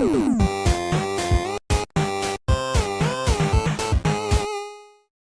Música